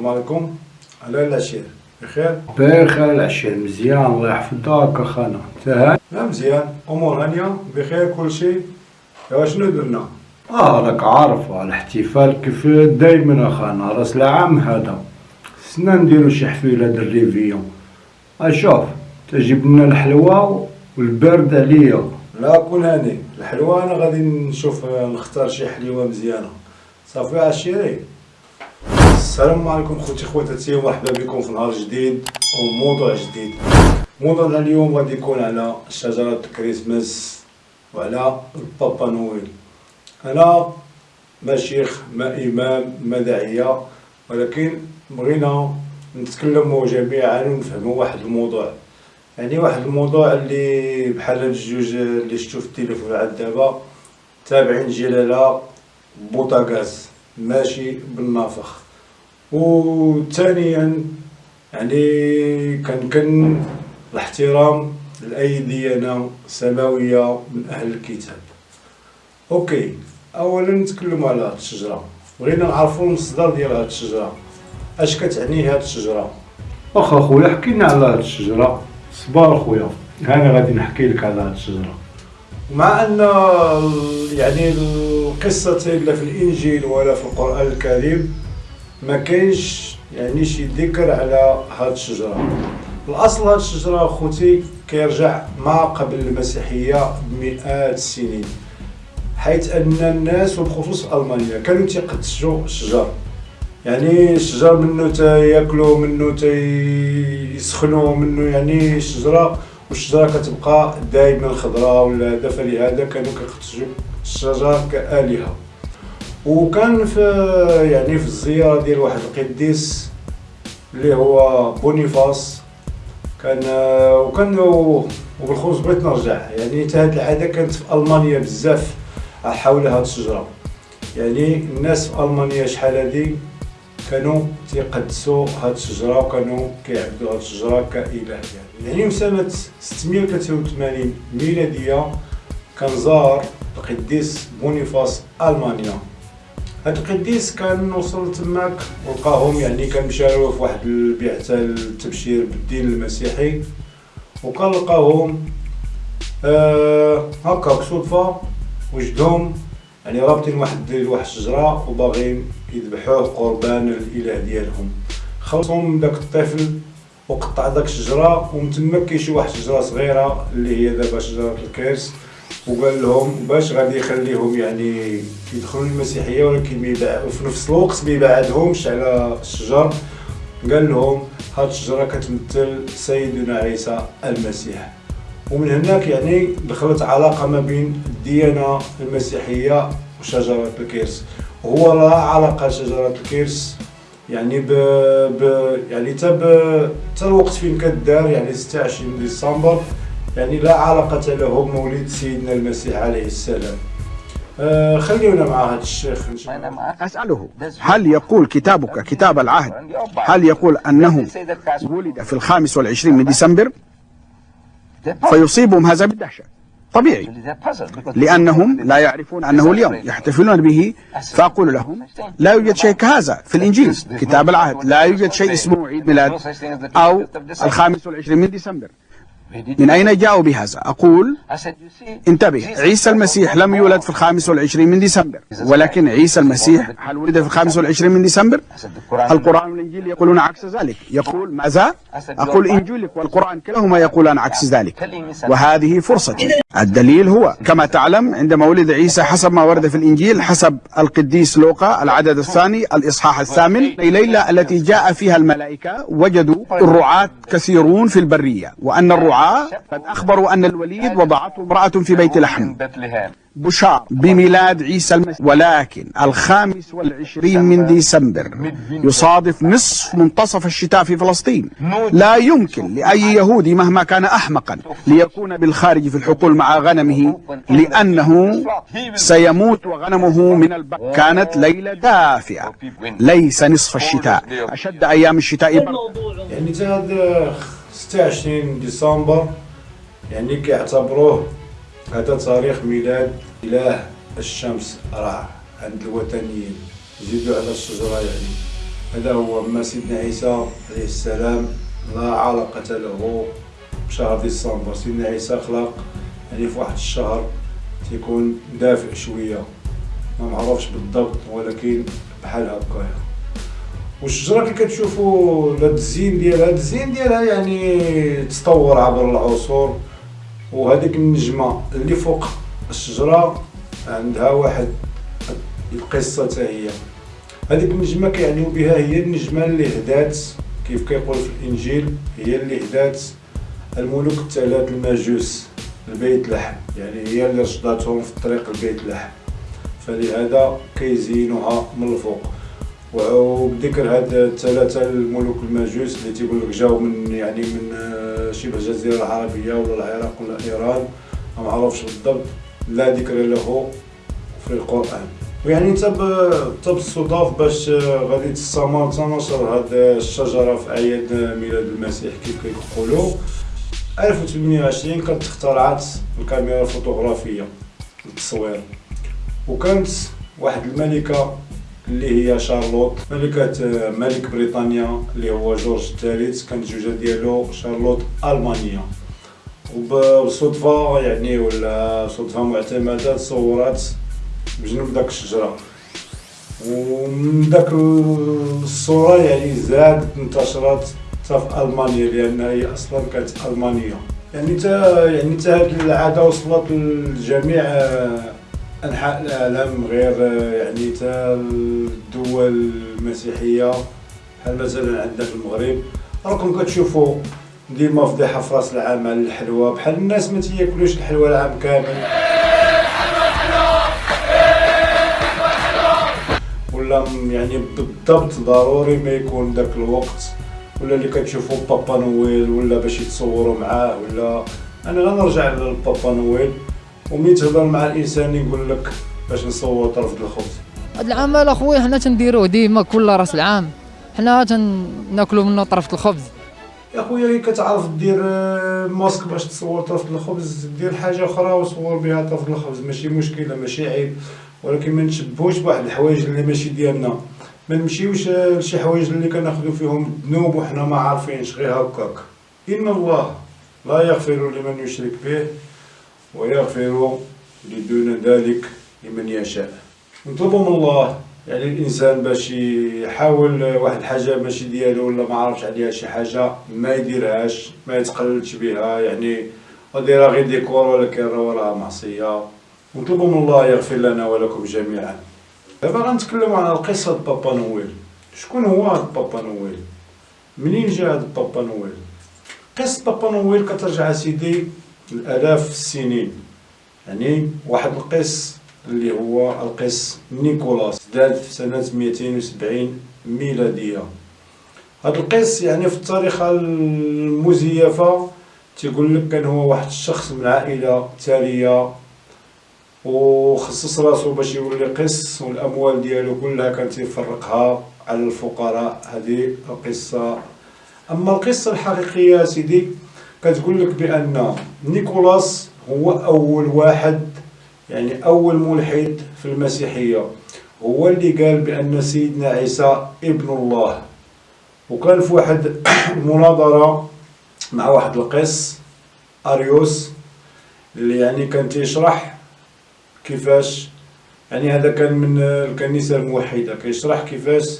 السلام عليكم. على العشير بخير؟ بخير خير العشير مزيان الله يحفظك. اخانا تهان لا مزيان. أمور هانية. بخير كل شيء. ايوا شنو درنا؟ آه راك عارف الاحتفال كيف دايما اخانا راس العام هذا. سنا نديرو شي حفيلة د الريفيون أشوف تجيب لنا الحلوى والبرد عليا. لا كون هاني. الحلوى أنا غادي نشوف نختار شي حليوه مزيانة. صافي عشيري. السلام عليكم خوتي خواتاتي ومرحبا بكم في نهار جديد. وموضوع جديد. موضوعنا اليوم غادي يكون على شجرة الكريسماس وعلى البابا نويل. أنا ما شيخ ما إمام ما داعية ولكن بغينا نتكلموا جميعا ونفهموا واحد الموضوع. يعني واحد الموضوع اللي بحال هاد الجوج اللي شفتو في التليفون عاد دابا تابعين جلالة بوطاغاز ماشي بالنافخ وثانيا يعني كنكن الاحترام لأي ديانة سماوية من أهل الكتاب. أوكي أولا نتكلموا على هاد الشجرة. بغينا نعرفوا المصدر ديال هاد الشجرة. أش كتعني هاد الشجرة؟ واخا خويا حكينا على هاد الشجرة. صبار خويا أنا غادي نحكي لك على هاد الشجرة. مع أن يعني القصة لا في الإنجيل ولا في القرآن الكريم ما كاينش يعني شي ذكر على هاد الشجرة. الأصل هاد الشجرة أخوتي كيرجع ما قبل المسيحية بمئات السنين حيث أن الناس وبخصوص ألمانيا كانوا تيقدسوا الشجر. يعني الشجر منه تياكلوا منه تيسخنوا منه يعني الشجره والشجرة كتبقى دائما خضراء ولا هذا فلهذا كانوا كيقدسوا الشجر كآلهة. وكان في يعني في الزيارة ديال واحد القديس اللي هو بونيفاس. كان وكان وبالخصوص بغيت نرجع. يعني حتى هاد العادة كانت في ألمانيا بزاف حول هاد الشجرة. يعني الناس في ألمانيا شحال هادي كانوا تيقدسوا هاد الشجرة وكانوا كيعبدوا هاد الشجرة كإله يعني يعني سنة 683 ميلادية كان زار القديس بونيفاس ألمانيا. هاد القديس كان وصل تماك ولقاهم يعني كان مشاو في واحد البعثة التبشير بالدين المسيحي. وكان لقاهم آه هكاك صدفة وجدهم يعني رابطين واحد واحد الشجرة وباغيين يذبحوه قربان الإله ديالهم. خلصهم داك الطفل وقطع داك الشجرة ومن تما كاين شي واحد الشجرة صغيرة اللي هي دابا شجرة الكرس وقال لهم باش غادي يخليهم يعني يدخلوا المسيحيه ولكن في نفس الوقت ما يبعدهمش على الشجر. قال لهم هاد الشجرة كتمثل سيدنا عيسى المسيح. ومن هناك يعني دخلت علاقة ما بين الديانة المسيحية وشجرة الكرس وهو لا علاقة لشجره الكرس يعني ب... ب... يعني تا ب... تا الوقت فين كدار؟ يعني 26 ديسمبر. يعني لا علاقة له بمولد سيدنا المسيح عليه السلام. آه خلينا مع هذا الشيخ. أسأله هل يقول كتابك كتاب العهد؟ هل يقول أنه ولد في الخامس والعشرين من ديسمبر؟ فيصيبهم هذا بالدهشة. طبيعي. لأنهم لا يعرفون أنه اليوم يحتفلون به. فأقول لهم لا يوجد شيء كهذا في الإنجيل. كتاب العهد. لا يوجد شيء اسمه عيد ميلاد أو الخامس والعشرين من ديسمبر. من أين جاءوا بهذا؟ أقول انتبه عيسى المسيح لم يولد في الخامس والعشرين من ديسمبر ولكن عيسى المسيح هل ولد في الخامس والعشرين من ديسمبر؟ القرآن والإنجيل يقولون عكس ذلك. يقول ماذا؟ أقول إنجيلك والقرآن كلاهما يقولان عكس ذلك. وهذه فرصتي الدليل هو كما تعلم عندما ولد عيسى حسب ما ورد في الإنجيل حسب القديس لوقا العدد الثاني الإصحاح الثامن ليلة التي جاء فيها الملائكة وجدوا الرعاة كثيرون في البرية وأن الرعاة قد أخبروا أن الوليد وضعته امرأة في بيت لحم. بشار بميلاد عيسى المسيح ولكن الخامس والعشرين من ديسمبر يصادف نصف منتصف الشتاء في فلسطين. لا يمكن لأي يهودي مهما كان أحمقا ليكون بالخارج في الحقول مع غنمه لأنه سيموت وغنمه من البر كانت ليلة دافئة ليس نصف الشتاء. أشد أيام الشتاء. يعني 26 ديسمبر يعني كيعتبروه هذا تاريخ ميلاد إله الشمس رع عند الوثنيين زيدوا على الشجرة يعني هذا هو أما سيدنا عيسى عليه السلام لا علاقة له بشهر ديسمبر. سيدنا عيسى خلق يعني في واحد الشهر تيكون دافئ شوية ما معروفش بالضبط ولكن بحال هكايا والشجرة كي كتشوفوا هاد الزين ديالها الزين ديالها يعني تطور عبر العصور وهذيك النجمة اللي فوق الشجرة عندها واحد القصة حتى هي. هذيك النجمة كيعنيو بها هي النجمة اللي هدات كيف كيقول في الإنجيل هي اللي هدات الملوك الثلاث المجوس البيت لحم. يعني هي اللي رشداتهم في الطريق البيت لحم. فلهذا كيزينوها من الفوق. وبذكر هاد الثلاثة الملوك المجوس اللي تيقول لك جاو من يعني من آه، شبه الجزيرة العربية ولا العراق ولا إيران. ما معروفش بالضبط. لا ذكر له في القرآن. ويعني انت بالصدف باش آه، غادي تستمر تنشر هاد الشجرة في أعياد ميلاد المسيح كيف كيقولوا. 1820 كانت اخترعت الكاميرا الفوتوغرافية للتصوير وكانت واحد الملكة اللي هي شارلوت ملكة ملك بريطانيا اللي هو جورج الثالث كانت الزوجة ديالو شارلوت ألمانية. وبالصدفة يعني ولا صدفة معتمدة تصورات بجنب داك الشجرة. ومن داك الصورة يعني زادت انتشرت حتى في ألمانيا لأن هي أصلا كانت ألمانية. يعني تا يعني تا هاد العادة وصلت لجميع انحاء العالم غير يعني تا الدول المسيحية بحال مثلا عندنا في المغرب؟ راكم كتشوفوا ديما فضيحة في رأس العام على الحلوى بحال الناس ما تياكلوش الحلوى العام كامل. ولا يعني بالضبط ضروري ما يكون داك الوقت ولا اللي كتشوفوا بابا نويل ولا باش يتصوروا معاه ولا أنا غنرجع لبابا نويل. ومين تهضر مع الإنسان يقول لك باش نصور طرف الخبز. هاد العمل أخويا حنا تنديروه ديما كل رأس العام. حنا تناكلوا منه طرف الخبز. يا خويا كتعرف دير آه، ماسك باش تصور طرف الخبز دير حاجة أخرى وصور بها طرف الخبز. ماشي مشكلة ماشي عيب. ولكن ما نشبهوش بواحد الحوايج اللي ماشي ديالنا. ما نمشيوش لشي حوايج اللي كناخذوا فيهم ذنوب وحنا ما عارفينش غير هكاك. إن الله لا يغفر لمن يشرك به ويغفر لدون ذلك لمن يشاء. نطلبوا من الله. يعني الإنسان باش يحاول واحد الحاجة ماشي ديالو ولا ما عرفش عليها شي حاجة ما يديرهاش ما يتقللش بها يعني وديرها غير ديكور ولكن راها معصية. ونطلبوا من الله يغفر لنا ولكم جميعا. دابا غنتكلموا على قصه بابا نويل. شكون هو هاد بابا نويل؟ منين جا هاد بابا نويل؟ قصة بابا نويل كترجع سيدي الآلاف السنين. يعني واحد القس اللي هو القس نيكولاس داد في سنة 270 ميلادية. هذا القس يعني في التاريخ المزيفة تيقول لك كان هو واحد الشخص من عائلة ثرية وخصص راسو باش يولي قس والأموال ديالو كلها كان تيفرقها على الفقراء. هذه القصة. أما القصة الحقيقية سيدي كتقول لك بأن نيكولاس هو أول واحد يعني أول ملحد في المسيحية. هو اللي قال بأن سيدنا عيسى ابن الله. وكان في واحد المناظره مع واحد القس أريوس اللي يعني كان تيشرح كيفاش يعني هذا كان من الكنيسة الموحدة كيشرح كيفاش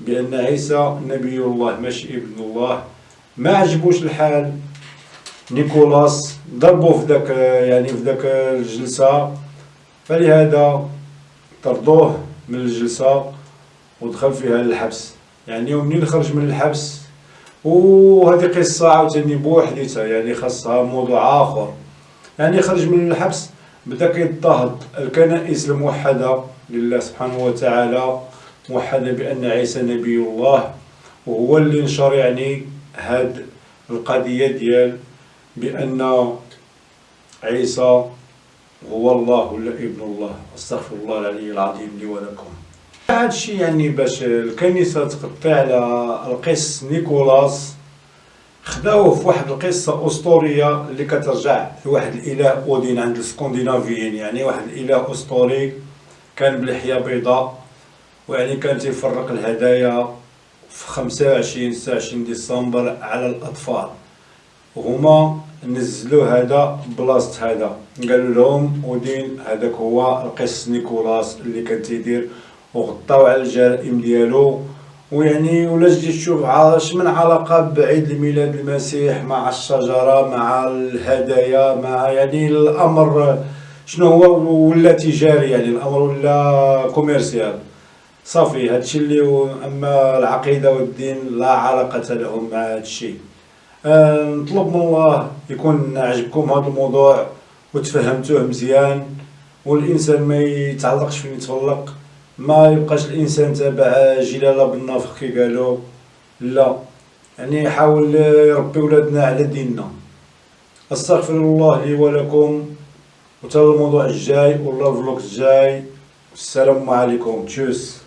بأن عيسى نبي الله ماشي ابن الله. ما عجبوش الحال. نيكولاس ضربوه في ذاك يعني في ذاك الجلسة. فلهذا طردوه من الجلسة ودخل فيها للحبس. يعني ومنين خرج من الحبس؟ وهذه قصة عاوتاني بوحديتها يعني خاصها موضوع آخر. يعني خرج من الحبس بدأ كيضطهد الكنائس الموحدة لله سبحانه وتعالى موحدة بأن عيسى نبي الله وهو اللي نشر يعني هاد القضية ديال بأن عيسى هو الله ولا ابن الله. أستغفر الله العلي العظيم لي ولكم. هذا الشيء يعني باش الكنيسة تقطع على القس نيكولاس خداوه في واحد القصة أسطورية اللي كترجع لواحد الإله أودين عند السكندنافيين يعني واحد الإله أسطوري كان بلحية بيضاء ويعني كان تيفرق الهدايا في 25 26 ديسمبر على الأطفال. وهما نزلوا هذا بلاصة هذا. قالوا لهم ودين هذاك هو القس نيكولاس اللي كان تيدير وغطاو على الجرائم ديالو. ويعني ولا تجي تشوف اش من علاقة بعيد الميلاد المسيح مع الشجرة مع الهدايا مع يعني الأمر شنو هو ولا تجاري يعني الأمر ولا كوميرسيال. صافي هادشي اللي أما العقيدة والدين لا علاقة لهم مع هادشي. نطلب من الله يكون عجبكم هذا الموضوع وتفهمتوه مزيان والإنسان ما يتعلقش فين يتفلق ما يبقاش الإنسان تابع جلالة بالنافق كي قالوا. لا يعني يحاول يربي ولادنا على ديننا. أستغفر الله لي ولكم وتا الموضوع الجاي ولا الفلوق الجاي. السلام عليكم. تشوس.